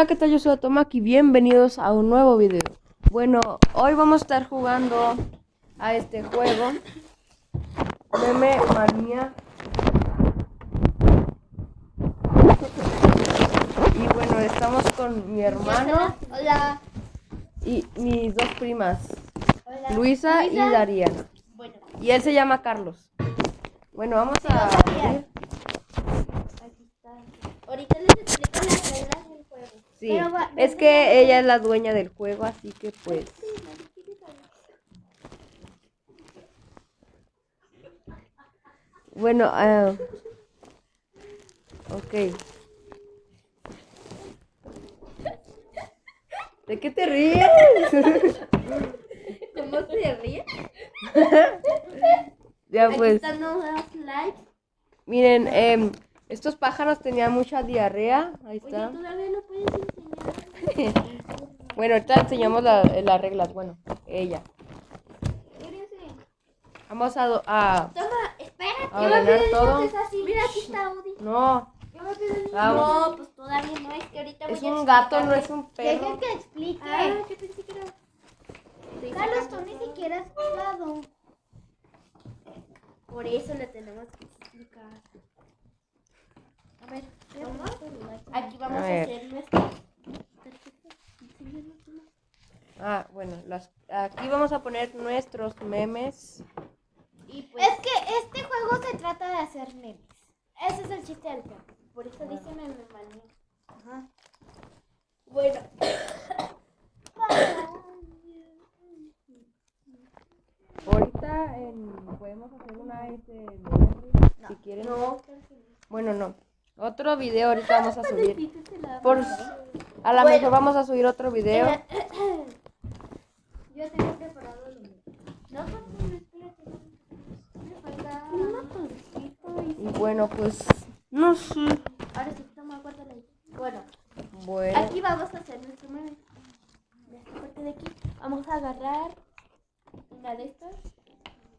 Hola, ¿qué tal? Yo soy Otomak y bienvenidos a un nuevo video. Bueno, hoy vamos a estar jugando a este juego. Meme Manía. Y bueno, estamos con mi hermano Hola. y mis dos primas, Hola. Luisa y Dariana. Bueno, Y él se llama Carlos. Bueno, vamos a. Ahorita les explico las reglas del juego. Sí, Pero es que ella es la dueña del juego, así que pues... Bueno, eh, ok. ¿De qué te ríes? ¿Cómo se ríe? ya Aquí pues, están los likes. miren, em, estos pájaros tenían mucha diarrea. Ahí Oye, está. todavía no puedes enseñar. Bueno, ahorita enseñamos la- las reglas. Bueno, ella. Vamos a... a Toma, espérate. A ordenar todo. Es así. Mira, aquí está Audi. no. No, pues todavía no. Es que ahorita es voy a un gato, no es un perro. que explique. Ah, yo pensé que era. Estoy Carlos, tú ni siquiera has jugado. Por eso le tenemos que explicar. Ver. Aquí vamos A hacer una. Ah, bueno, las, aquí vamos a poner nuestros memes. Y pues, Es que este juego se trata de hacer memes. Ese es el chiste del juego. por eso dice meme manía. Ajá. Bueno, Ahorita en- podemos hacer una ASMR si quieren. no. Bueno, no. Otro video ahorita vamos a subir. Por, a lo Bueno. mejor vamos a subir otro video. Yo tengo preparado mío. No, tortita y... Bueno, pues no sé. Ahora sí, toma, guárdala ahí. Bueno, Bueno, aquí vamos a hacer nuestro meme. De esta parte de aquí. Vamos a agarrar una de estas.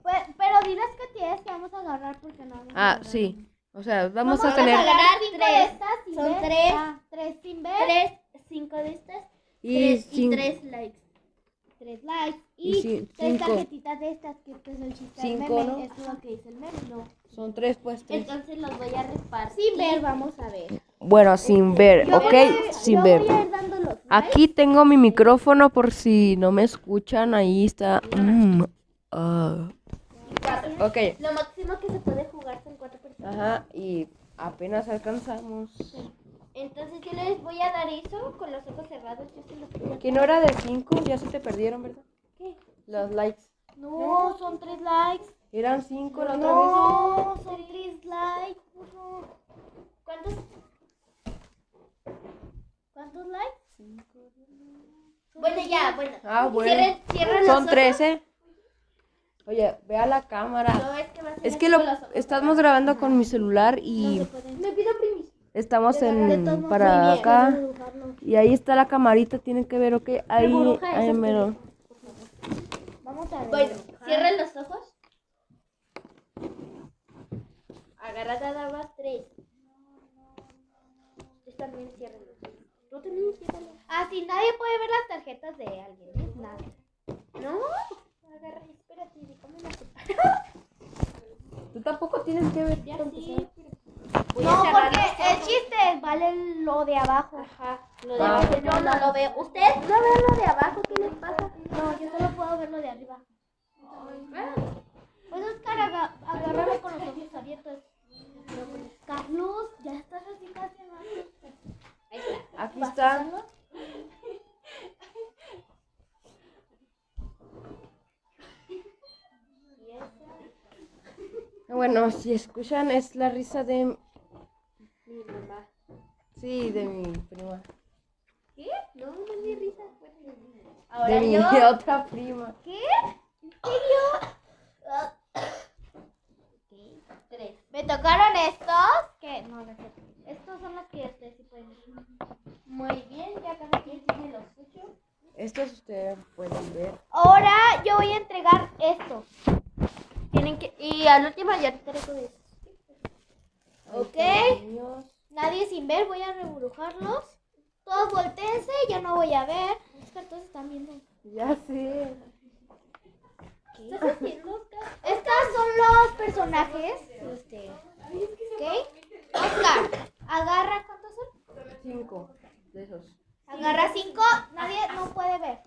Pues, pero diles que tienes que vamos a agarrar porque no ah, sí. Sea, vamos a Vamos tener agarrar cinco tres. de estas sin Son ver. tres. Ah, tres sin ver. Tres, cinco de estas. y tres y tres likes. Tres likes. Y Y, tres cinco. tarjetitas de estas que este es el chiste del Cinco, meme. ¿no? Esto es lo que dice el meme. No. Son tres, pues tres. Entonces los voy a repartir. Sin ver, vamos a ver. Bueno, sin ver, Yo ¿ok? voy- Sin yo ver. Voy a ir dando los likes. Aquí tengo mi micrófono por si no me escuchan. Ahí está. Mm. Cuatro. Ok. Lo máximo que se puede jugar. Ajá, y apenas alcanzamos. Entonces yo les voy a dar eso con los ojos cerrados. Yo se los voy a Que no era de 5, ya se te perdieron, ¿verdad? ¿Qué? Los likes. No, son tres likes. Eran 5 la otra No, son tres likes. burro. ¿Cuántos? ¿Cuántos likes? Bueno, ya, bueno. Ah, bueno. Cierren, cierren vez. Son ojos. 13. Oye, ve a la cámara. No, es que va a ser Es que lo los ojos estamos grabando con mi celular y cerrados. Me pido permiso. estamos en para acá. Y ahí está la camarita, tienen que ver, ok. Ahí, ahí mero. Vamos a ver. Bueno, cierren los ojos. Agarra nada más tres. Ustedes también cierren los ojos. Tú también ciérralos. Así nadie puede ver las tarjetas de alguien, ¿eh? Nada. No, agarra, espérate, déjame la Tú tampoco tienes que ver. Ya No, porque el chiste vale lo de abajo. Ajá, lo de Ah. abajo yo no lo veo. ¿Ustedes no ven lo de abajo? ¿Qué les pasa? No, yo solo puedo ver lo de arriba. Pues Oscar, aga- agárralo con los ojos abiertos. Carlos, ya estás así casi abajo. Ahí está. Aquí está. Y esa, Bueno, si escuchan es la risa de mi mamá. sí, de mi prima. ¿Qué? No, no es mi risa. Bueno, De Ahora mi yo. otra prima. ¿Qué? ¿En serio? Ok, Tres. ¿Me tocaron estos? ¿Qué? No, no. Estos son los que ustedes sí pueden ver. Muy bien, ya cada quien tiene los suyos. Estos ustedes pueden ver. Ahora yo voy a entregar estos. Tienen que. Y al último ya te traigo de esos. ¿Ok? Ahí están los míos. Nadie sin ver, voy a rebrujarlos. Todos volteense, yo no voy a ver. Todos están viendo. Ya sé. ¿Qué estás haciendo, Oscar? Estos son los personajes de usted. ¿Ok? Oscar, agarra, ¿cuántos son? Cinco de esos. Agarra cinco, nadie no puede ver.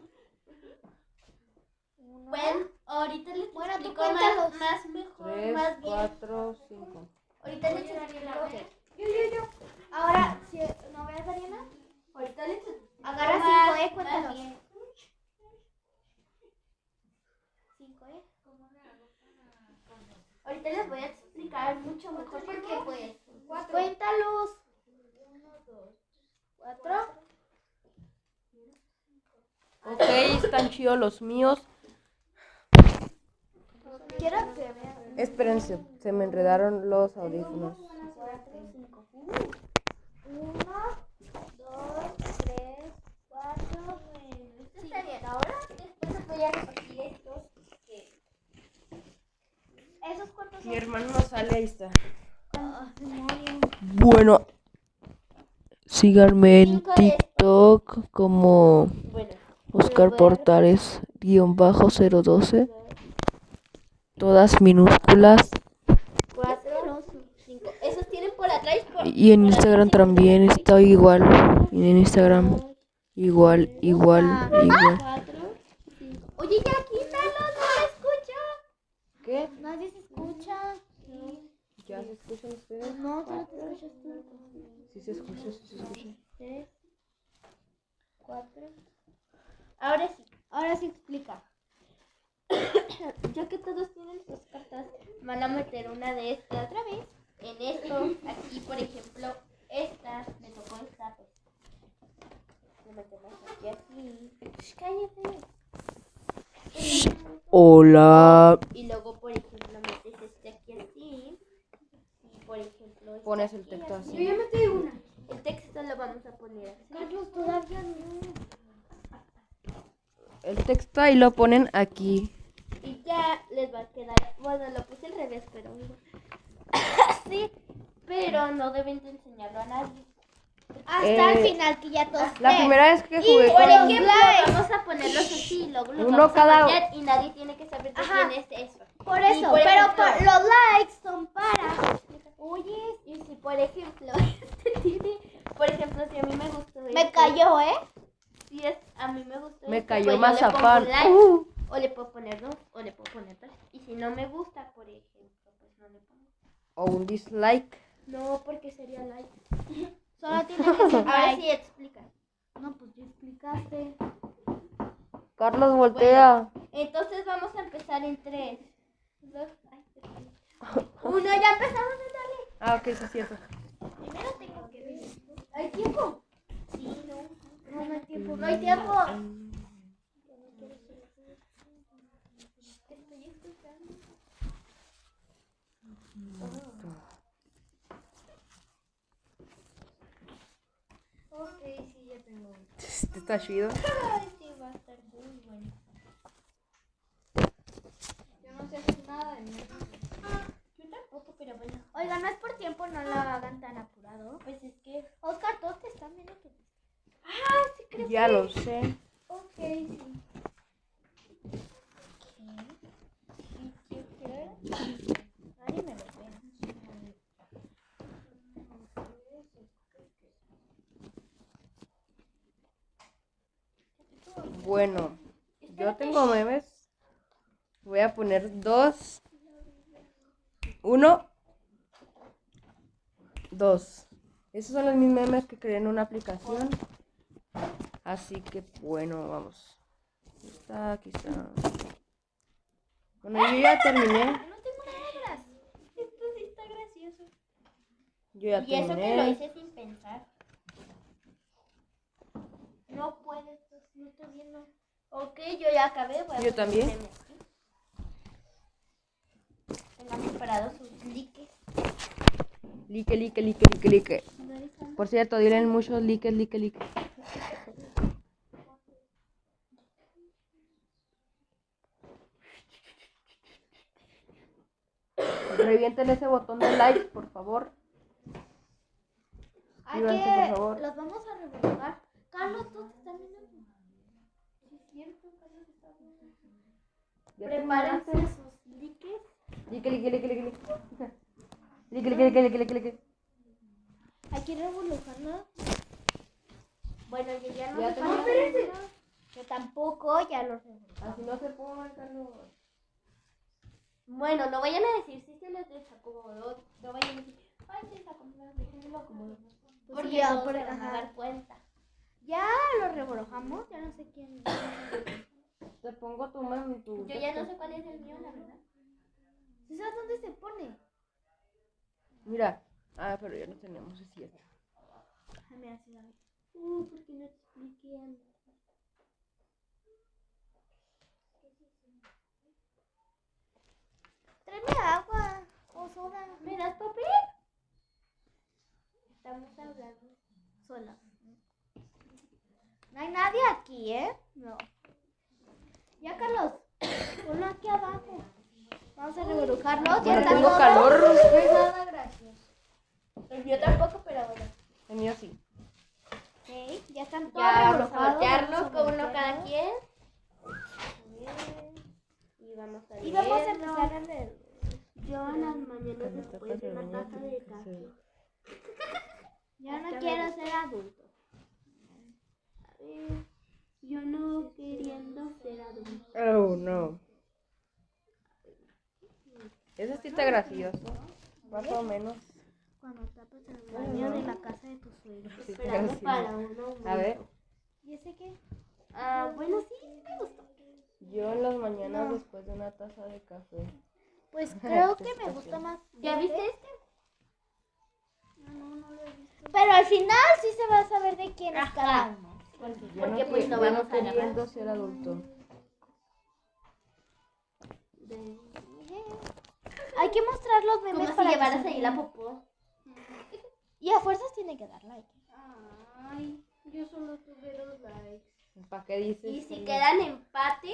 Uno, Bueno, ahorita les Bueno, tú explico más, cuéntalos. más mejor, Tres, más bien. cuatro, cinco. Ahorita les explico. Yo, yo, yo. Ahora, si no ves, Ariana, Ahorita les explico agarra más- cinco, eh, más cuéntalos. bien. Cinco, eh. Ahorita les voy a explicar mucho mejor porque pues Cuéntalos. cuatro. Ok, los míos. Quiero que vean. Espérense, se me enredaron los audífonos. Cuatro, cinco. Uno, dos, tres, cuatro, Esto está bien. Ahora después les voy a repartir estos que ¿Esos cuántos Mi hermano no sale, ahí está. Ah. Bueno, síganme en TikTok como bueno. Oscar Portales guion bajo 012. Todas minúsculas. Cuatro, cinco. Esos tienen por atrás. Por, Y en por Instagram atrás, también está igual. Y en Instagram igual, igual, igual. Oye, ya quítalo, no se escucha. ¿Qué? Nadie se escucha. ¿Ya se escuchan ustedes? No, solo te escuchas tú. Sí se escucha, sí se escucha. Tres, cuatro. Ahora sí. Ahora sí explica. Ya que todos tienen sus cartas, van a meter una de estas otra vez. En esto, aquí por ejemplo, esta, me tocó esta, pues. Le metemos aquí así. Shh, cállate. Hola. Y luego, por ejemplo, metes este aquí así. Y por ejemplo, este Pones el texto así. Yo ya metí una. El texto lo vamos a poner así. Carlos, todavía no. El texto ahí lo ponen aquí. Y ya les va a quedar. Bueno, lo puse al revés, pero. sí, pero no deben de enseñarlo a nadie. Hasta Eh, el final que ya todos La ven. primera vez que Y jugué por con... ejemplo, vamos a ponerlos así, y luego los Uno vamos cada- y nadie tiene que saber de Ajá. quién es eso. Por Y eso, por pero ejemplo- por- los likes son para. Oye, y si por ejemplo, este tiene, por ejemplo, si a mí me gustó Me este, cayó, ¿eh? Si es, a mí me gustó Me cayó pues mazapán. like, Uh. o le puedo poner dos, o le puedo poner tres. Y si no me gusta, por ejemplo, pues no le pongo. O un dislike. No, porque sería like. Solo tiene que ser Ahora like. sí explica. No, pues ya explicaste. Carlos voltea. Entonces vamos a empezar en tres. Dos, ay, tres. Uno, ya empezamos a darle. Ah, ok, sí es cierto. Primero tengo que ver. ¿Hay tiempo? Sí, no. No, no hay tiempo. No hay tiempo. Te estoy escuchando. Ok, sí, ya tengo. Este Está chido. Ay, sí, va a estar muy bueno. Yo no sé hacer nada de mí. Yo tampoco, pero bueno. Oiga, no es por tiempo, no lo hagan tan apurado. Pues es que. Oscar, todos te están viendo tu Ah, creo Ya lo sé. Ok, sí. ¿Y qué crees? Nadie me lo ve. Bueno, yo tengo memes. Voy a poner dos. Uno. Dos. Esos son los mis memes que creé en una aplicación. Así que bueno, vamos. Aquí está, aquí está. Bueno, yo ya terminé. No tengo palabras. Esto sí está gracioso. Yo ya Y eso que lo terminé. hice sin pensar. No puedes, no estoy viendo. Ok, yo ya acabé. voy a Yo también. Tengan preparados sus likes. Like, like, like, like, like. Por cierto, dilen muchos likes, like, like. Revienten ese botón de like, por favor. Hay Suscríbanse, que. por favor. Los vamos a revolver. Carlos, tú te estás viendo. Sí, es cierto, Carlos está viendo. ¿Ya Prepárense sus liques. Lique, lique, lique, lique, lique, lique. Hay que revolucionarlo. Bueno, yo ya no Ya sé el- Yo tampoco, ya lo revolucioné. Así no se pone, Carlos. Bueno, no vayan a decir si se les desacomodó. No vayan a decir, ay, se desacomodó, déjenlo acomodar. Porque ya, se van a dar cuenta. Ya lo revolujamos, ya no sé quién. Te pongo tu mano, tu. Yo ya no sé cuál es el mío, la verdad. ¿Sí sabes dónde se pone? Mira. Ah, pero ya lo tenemos, es cierto. Mira, sí, David. Uh, ¿por qué no te expliqué antes? Tráeme agua o soda. ¿Me das papel? Estamos hablando. Sola. No hay nadie aquí, ¿eh? No. Ya, Carlos. Ponlo aquí abajo. Vamos a revolujarlo. Ya Bueno, tengo todo. calor. No es nada gracioso. El mío tampoco, pero bueno. El mío sí. Ok, ya están todos Ya vamos a voltearnos con uno cada quien. Y vamos a Y vamos a empezar a leer. Yo en las mañanas después de una taza de café. Yo no quiero ser adulto. A ver, yo no queriendo ser adulto. Oh, no. Ese sí está gracioso. Más o menos. Cuando tapas el baño de la casa de tus suegros. Sí, Esperando para uno. A ver. ¿Y ese qué? Ah, bueno, sí, me gustó. Yo en las mañanas después de una taza de café. Pues creo que me gusta más. ¿Ya viste este? No, no lo he visto. Pero al final sí se va a saber de quién es cada uno. Yo Porque no, pues que- no yo vamos no a ser adulto. De- que mostrar los memes Como si para que llevaras se ahí la popó. Y a fuerzas tiene que dar like. Ay, yo solo tuve dos likes. ¿Para qué dices? Y si que- quedan empate,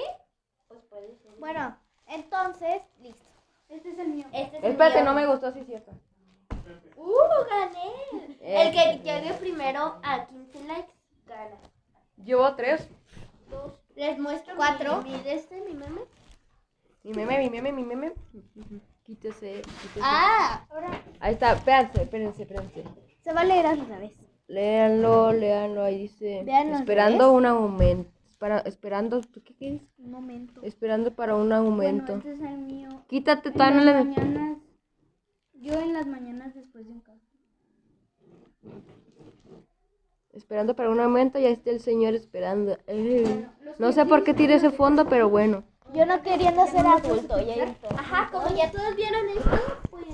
pues puede ser. Bueno, entonces, listo. este es el mío. Este es el Espérate, mío. no me gustó, sí es cierto. ¡Uh, gané! Eh. El que llegue primero a 15 likes, gana. Llevo tres. Les muestro Cuatro. mi, mi de este, mi meme. Mi meme, mi meme, mi meme. Quítese, quítese. Ah, ahora Ahí está, espérense, espérense, espérense. se va a leer al revés. Léanlo, léanlo, ahí dice. Esperando un aumento. Para, esperando, ¿tú ¿qué quieres? Un momento. Esperando para un aumento. Bueno, este es el mío. Quítate, todavía no le... mañanas, yo en las mañanas después de un café. Esperando para un aumento, ya está el señor esperando. Eh, No sé por qué tire ese fondo, pero bueno. Yo no queriendo ser adulto, ya visto. Ajá, como ya todos vieron esto, pues.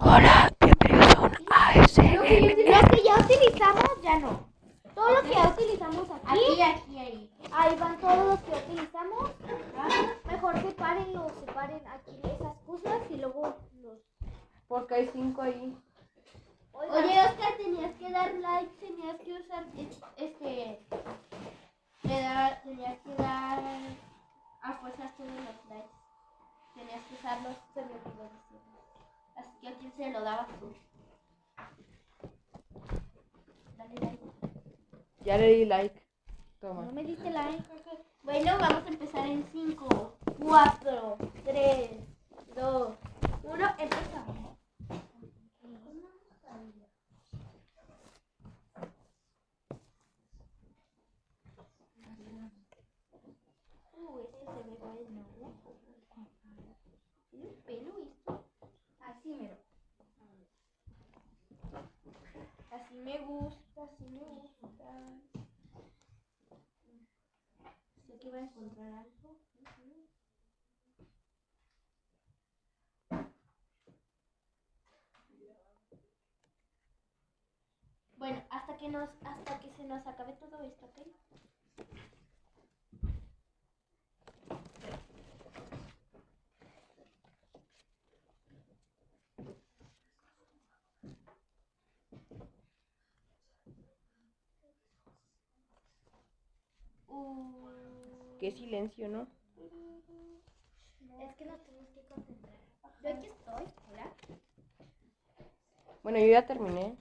Hola, bienvenidos a un ASMR. Lo que ya utilizamos, ya no. Todo lo que ya utilizamos aquí, Aquí, aquí, ahí. ahí van todos los que utilizamos. Mejor sepárenlo, separen aquí esas cosas y luego los... Porque hay cinco ahí. Oye, Oscar, tenías que dar like, tenías que usar es- este. Le da- tenías que dar a fuerzas todos los likes. Tenías que usarlos, se me olvidó decirlo. Así que a quién se lo dabas tú. Dale like. Ya le di like. No Toma. me diste like. Bueno, vamos a empezar en 5, 4, 3, 2, 1, empezamos. Uh, ese se ve bueno. Tiene un pelo esto. Así mero. Así me gusta, así me gusta. Sé que va a encontrar algo. Bueno, hasta que nos, hasta que se nos acabe todo esto, ¿ok? qué silencio, ¿no? Es que nos tenemos que concentrar. Yo aquí estoy, hola. Bueno, yo ya terminé.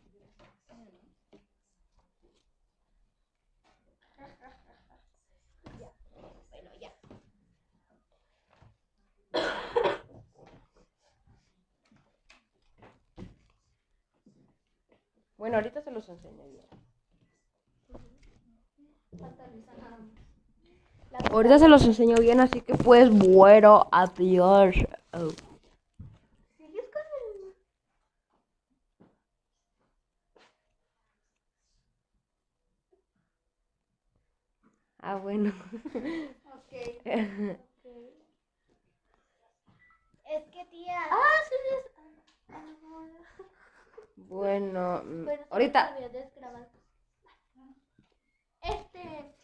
Bueno, ahorita se los enseño yo. Ahorita se los enseño bien, así que pues bueno, adiós. Oh. ¿Sigues con el... Ah, bueno. Ok. Es que tía... Ah, sí, sí. bueno, se ahorita. me olvidó desgrabar. Este.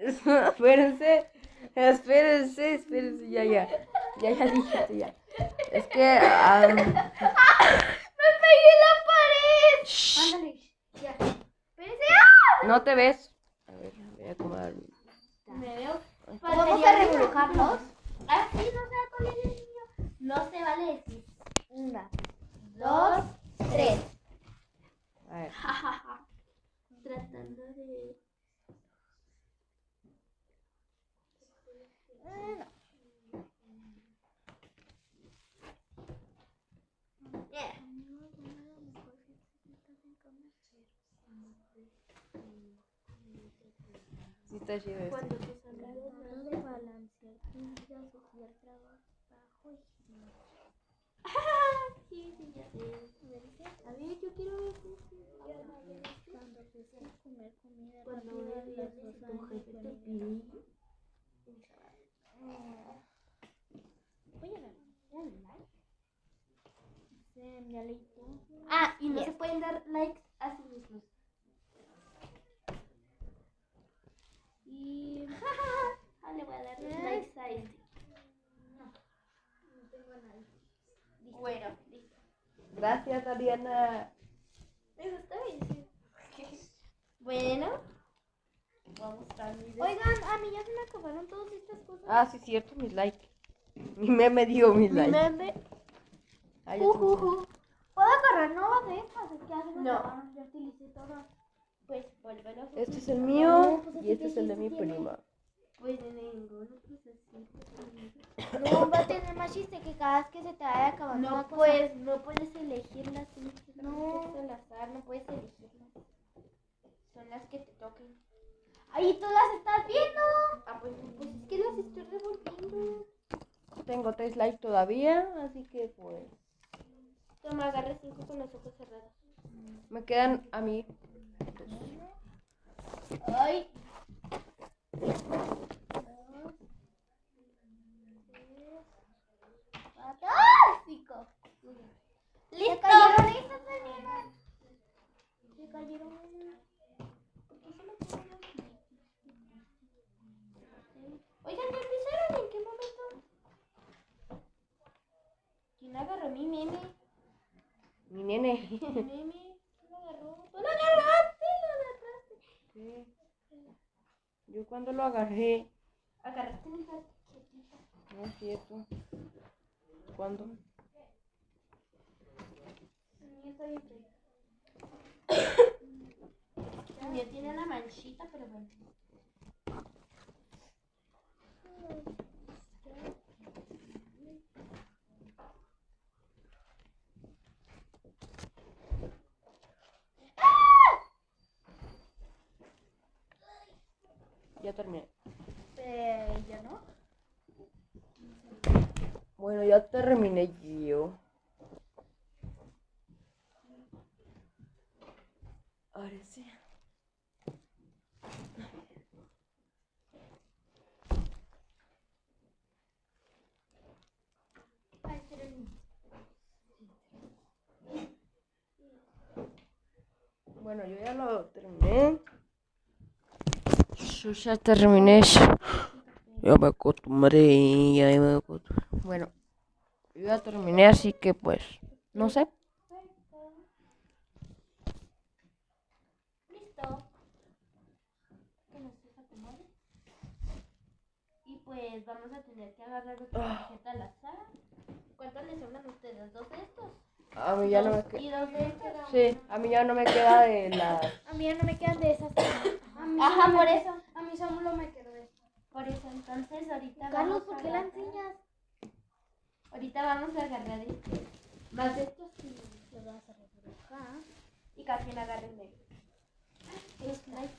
espérense, espérense, espérense, ya, ya. Ya, ya dijiste, ya. Es que. am, ¡Me pegué en la pared! shh, Ándale, ya. Espérense. ¡ah! no te ves. A ver, voy a acomodar. Me veo. ¿Vamos a revolujarlos? Ah, sí, no se va con el niño. No se vale decir. Una, Dos, tres. A ver. Tratando de. Sí, está chido este. Cuando tus amigos Trato de balancear tu vida social, trabajo y Sí, sí, ya sé. A ver, yo quiero ver. Cuando empiezas a comer comida Cuando rápida, las jefe te pide. Voy a dar un like. Se- Ya leí todo. Ah, y no se pueden dar likes a sí mismos. Y Ah, le voy a dar likes a este. Bueno, listo. Gracias, Ariana. Eso está bien. sí. Bueno, voy a mi de- Oigan, a mí ya se me acabaron todas estas cosas. Ah, sí, cierto, mis likes. Mi meme dio mis mi likes. meme. Ya te enseñé. ¿Puedo agarrar nuevas de estas? Es que ya se me No. acabaron, ya utilicé todas. Pues vuélvelo. Este es el mío y este es el de mi prima. Pues de ninguno, pues así. No, va a tener más chiste que cada vez que se te vaya acabando No puedes, no puedes elegirlas, tienes que No. no. al azar, no puedes elegirlas. Son las que te toquen. Ahí tú las estás viendo. Ah, pues, pues es que las estoy revolviendo. Tengo tres likes todavía, así que pues. Toma, agarra cinco con los ojos cerrados. Me quedan a mí. Ay. ¡Ah! Cinco. Se ¡Listo! cayeron. Se. Oigan, ¿ya empezaron? ¿En qué momento? ¿Quién agarró mi meme? Mi nene. Mi. ¿Quién lo agarró? ¡Tú lo agarraste! ¡Lo agarraste! ¿Qué? Yo cuando lo agarré. Agarraste mi tarjetita. No es cierto. ¿Cuándo? Está bien mío tiene una manchita, pero bueno. Ya terminé. Eh, ya no. Bueno, ya terminé yo. Ahora sí. Bueno, yo ya lo terminé. Yo ya terminé. Ya me acostumbré, ya me acostumbré. Bueno, yo ya terminé, así que pues, no sé. Listo. Y pues vamos a tener que agarrar otra tarjeta al azar. ¿Cuántos les sobran a ustedes? ¿Dos de estos? A mí ya no me queda. Y de. Sí, a mí ya no me queda de las. A mí ya no me quedan de esas. a mí Ajá, por me- eso. A mí solo me quedó esto. Por eso, entonces ahorita Carlos, vamos ¿por qué la enseñas? Ahorita vamos a agarrar este. Más de estos y Lo vas a acá. Y cada quien agarre el medio. Los likes.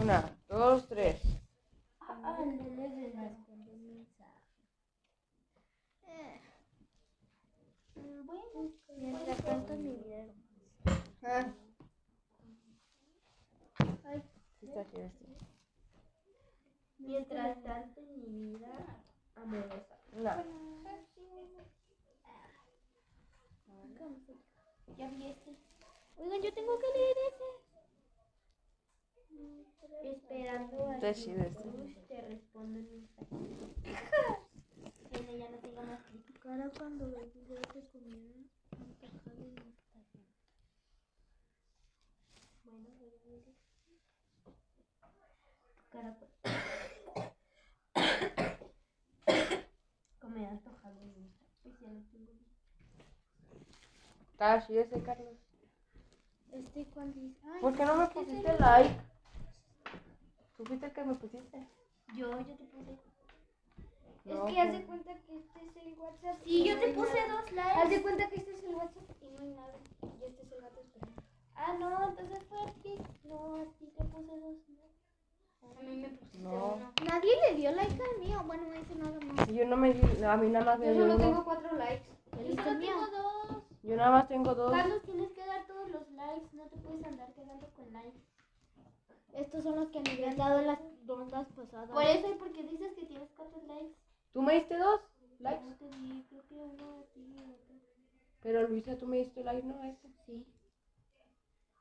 Una, dos, tres. Ah, no le des like. Eh, Mm, Bueno, mientras tanto mi vida Ah. Ay, Sí está aquí este. mientras tanto en mi vida amorosa. Una. Ya vi este. Oigan, yo tengo que leer ese. Te responda en Instagram. Tiene ya no tengo más clic. Tu cara cuando videos en Instagram. Bueno, voy a ver. Tu cara pues. Comida en Instagram. Pues ya tengo. Así ese, Carlos. Este cuando dice, ¿Por qué no me pusiste like? ¿Tú fuiste el que me pusiste? Yo, yo te puse. No, es que haz de cuenta que este es el WhatsApp. Sí, y yo no te puse nada. dos likes. Haz de cuenta que este es el WhatsApp y no hay nada. Y este es el gato esperando. Ah, no, entonces fue a ti. No, a ti te puse dos. ¿no? A mí me pusiste No. uno. Nadie le dio like al mío. Bueno, ese nada más. Yo no me di, a mí nada más me Yo dio solo uno. tengo cuatro likes. Yo ¿El solo mío? tengo dos. Yo nada más tengo dos. Carlos, tienes que dar todos los likes. No te puedes andar quedando con likes. Estos son los que me habían dado en las rondas pasadas. Por eso y porque dices que tienes cuatro likes. ¿Tú me diste dos likes? No te di, creo que uno y otro. Pero Luisa, tú me diste like, ¿no? Este. Sí.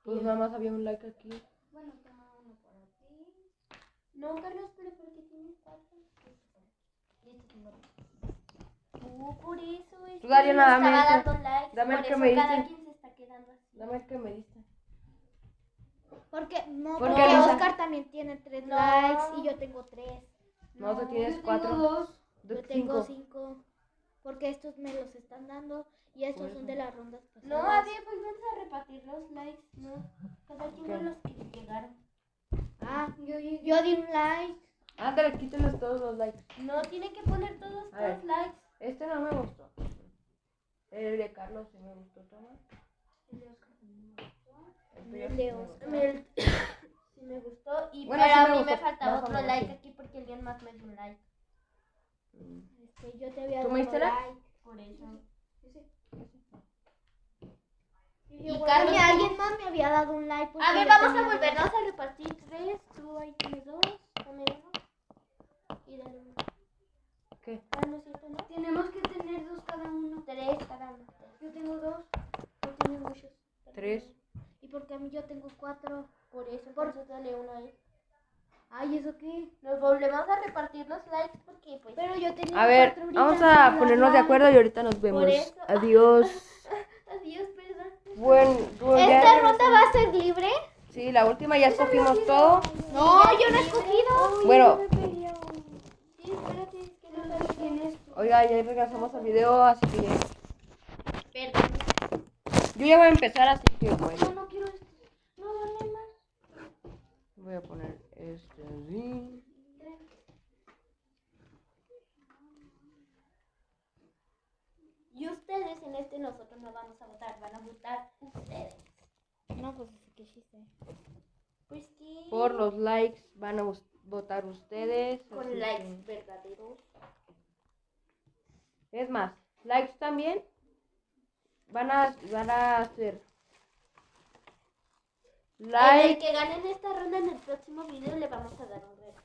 Pues nada más había un like aquí. Bueno, toma uno para ti. No, Carlos, pero porque tienes cuatro. Y este tengo dos. No, por eso es Tú, que Dariana, no dame estaba dando likes. Dame el por que me cada diste. quien se está quedando así. Dame el que me diste. Porque, no, ¿Por porque? Oscar también tiene tres No. likes y yo tengo tres. No, tú yo tienes tengo cuatro. dos. Yo tengo cinco. Porque estos me los están dando y estos son de las rondas pasadas. No, a ver, pues vamos a repartir los likes, ¿no? Cada quien los que le llegaron. Ah, yo, yo di un like. Ándale, quítenles todos los likes. No, tiene que poner todos A ver. los likes. Este no me gustó. El de Carlos sí me gustó, toma. El de Oscar. Gustó. Me- sí me gustó. Y Bueno, pero sí a mí me faltaba más o otro like aquí porque alguien más me dio un like. Mm. Este, yo te había ¿Tú dado diste like? Por eso. Y Y Carlos, alguien más me había dado un like. A ver, vamos a volvernos a repartir tres. Tú ahí tienes dos. Dame uno. Y dale uno. ¿Qué? Ah, no es cierto, ¿no? Tenemos que tener dos cada uno. Tres cada uno. Yo tengo dos. Tú tienes muchos. Tres. Y porque a mí yo tengo cuatro. Por eso, Por- eso dale uno ahí. Ay, ¿eso qué? Nos volvemos a repartir los likes porque pues... Pero yo tenía A ver, vamos a ponernos de acuerdo y ahorita nos vemos. eso. Adiós. Adiós, perdón. Bueno, pues ¿Esta ronda va a ser libre? Sí, la última ya escogimos todo. No, yo no he escogido. Bueno, Sí, espérate, es que no sabes quién es. oiga, ya regresamos al video, así que Perdón. yo ya voy a empezar, así que bueno. No, no quiero esto. No, dale más. Voy a poner este así. Y ustedes en este nosotros no vamos a votar, van a votar ustedes. No, pues así que sí sé. Pues que... Por los likes van a votar ustedes. Con likes que- verdaderos. Es más, likes también van a, van a hacer El like. que gane en esta ronda en el próximo video le vamos a dar un regalo.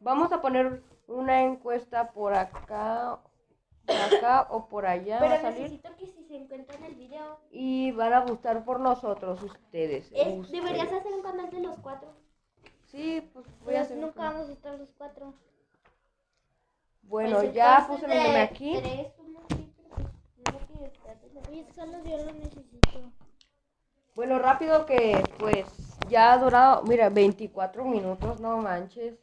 Vamos a poner una encuesta por acá, por acá o por allá va a Pero salir. necesito que si se encuentran el video, Y van a votar por nosotros, ustedes. es, ustedes. deberías hacer un canal de los cuatro. Sí, pues voy a Pues hacer. nunca vamos a estar los cuatro. Bueno, Pues ya puse meme de aquí. tres, uno, sí, pero pues, no que trates de- Oye, solo yo lo necesito. Bueno, rápido que pues ya ha durado, mira, 24 minutos, no manches.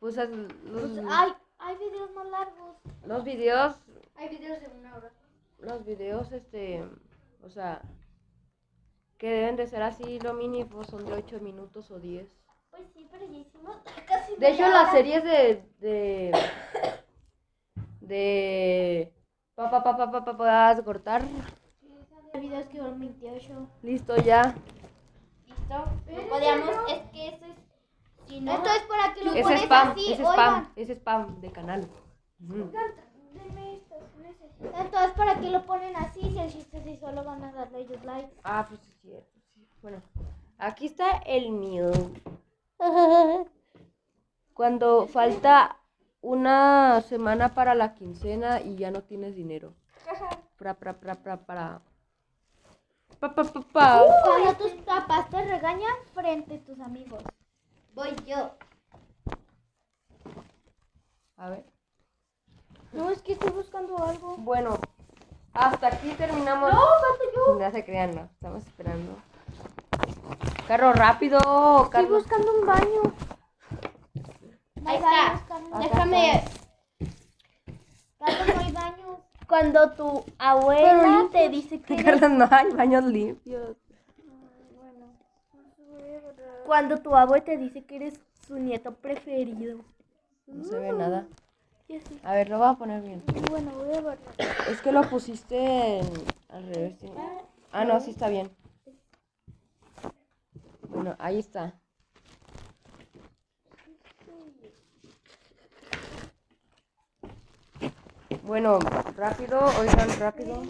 Pues es- los, Pues, ay, hay videos más largos. los videos, Hay videos de una hora. los videos, este, o sea, que deben de ser así, lo mínimo son de 8 minutos o 10. Pues sí, pero ya hicimos casi De hecho, las series de, de, de, pa, pa, pa, pa, pa, cortar. El video mío es que 28. Listo, ya. ¿Listo? No podíamos, es que es. Si no, Entonces, para que lo Es pones spam, así, es oigan. spam, es spam de canal. Ujú. Entonces, ¿para qué lo ponen así? Si el chiste si solo van a darle ellos like. Ah, pues sí, es cierto. sí. Bueno, aquí está el mío. Cuando falta una semana para la quincena y ya no tienes dinero. Pra, pra, pra, pra, para. Pa, pa, pa, pa. Cuando tus papás te regañan frente a tus amigos. Voy yo. A ver. No, es que estoy buscando algo. Bueno, hasta aquí terminamos. No, falta yo. No se crean, no. Estamos esperando. Carro rápido, Estoy Carlos. buscando un baño. Ahí está. Déjame. Carlos, no hay baños. Cuando tu abuela te dice que Carlos, no hay baños limpios. Cuando tu abuela te dice que eres su nieto preferido. No se ve nada. Así. A ver, lo voy a poner bien. Bueno, voy a ver. Es que lo pusiste en- al revés. sí. Ah, no, sí está bien. Bueno, ahí está. Bueno, rápido, oigan, rápido.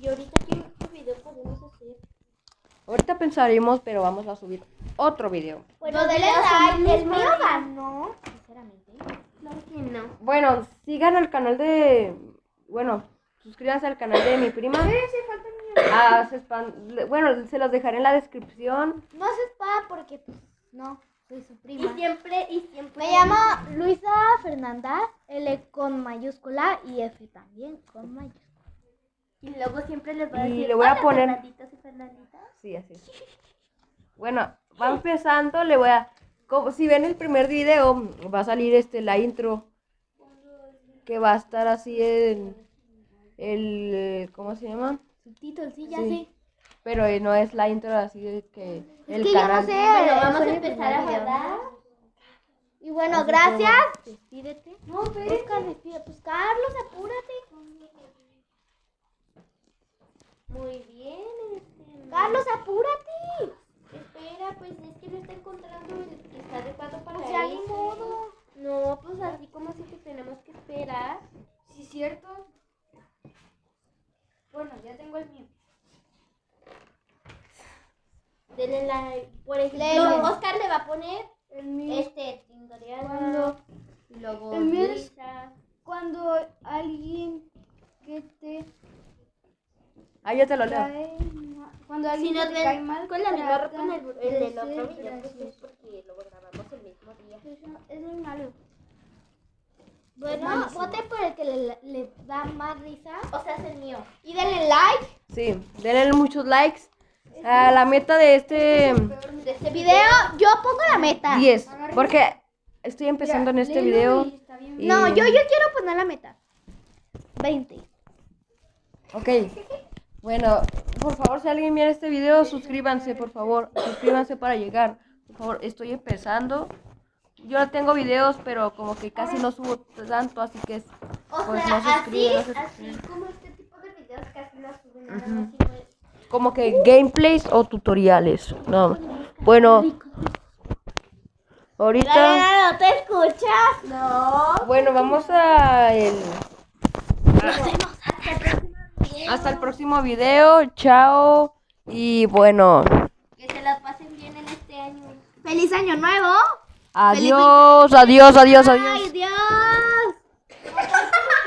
Y ahorita qué qué video podemos hacer. Ahorita pensaremos, pero vamos a subir otro video. Bueno, Los denle like. El mío ganó, sinceramente. Claro que no. Bueno, sigan al canal de... Bueno, suscríbanse al canal de mi prima. Sí, sí, falta el mío. Ah, se le- Bueno, se los dejaré en la descripción. No haces espada porque, pues, no, soy su Y prima. siempre, y siempre. Me llamo Luisa Fernanda, L con mayúscula y F también con mayúscula. Y luego siempre les voy a Y decir. le voy a "Hola, poner- y Fernanditas". Sí, así. es. Bueno, va empezando, le voy a... Como, si ven el primer video, va a salir este la intro. Que va a estar así en... El... ¿Cómo se llama? Subtítulos, sí, ya Sí. sé. Pero eh, no es la intro así de que... El que yo no canal... sé. Eh, vamos a empezar a guardar. Y bueno, Así gracias. Despídete. No, Oscar, despídete. Pues Carlos, apúrate. Muy bien. Este, Carlos, apúrate. Espera, pues es que no está encontrando el que está adecuado para Pues ya ni modo. No, pues así como así que tenemos que esperar. Sí, cierto. Bueno, ya tengo el mío. Denle like. Por ejemplo. Oscar le va a poner El mío. este Tindoriana. Cuando, luego cuando alguien que te Ah, yo te lo leo. cuando Si alguien nos que te cae ven mal, con la misma ropa en el, en de el otro video, pues es porque lo grabamos el mismo día. Eso es muy malo. Bueno, vote por el que le, le da más risa. O sea, es el mío. Y denle like. Sí, denle muchos likes. A la meta de este... De este Video, yo pongo la meta. 10. Porque estoy empezando en este video. y- No, yo, yo quiero poner la meta. 20. Ok. Bueno, por favor, si alguien mira este video, suscríbanse, por favor. Suscríbanse para llegar. Por favor, estoy empezando. Yo no tengo videos, pero como que casi no subo tanto, así que es- O Pues sea, no así, no así como este tipo de videos casi no suben sino es- como que gameplays o tutoriales. No. Bueno, ahorita, ¿No te escuchas? No. bueno, vamos a el hasta el próximo hasta el próximo video. Chao. Y bueno. Que se la pasen bien en este año. ¡Feliz año nuevo! Adiós, Feliz... adiós, adiós, adiós. Ay, Dios.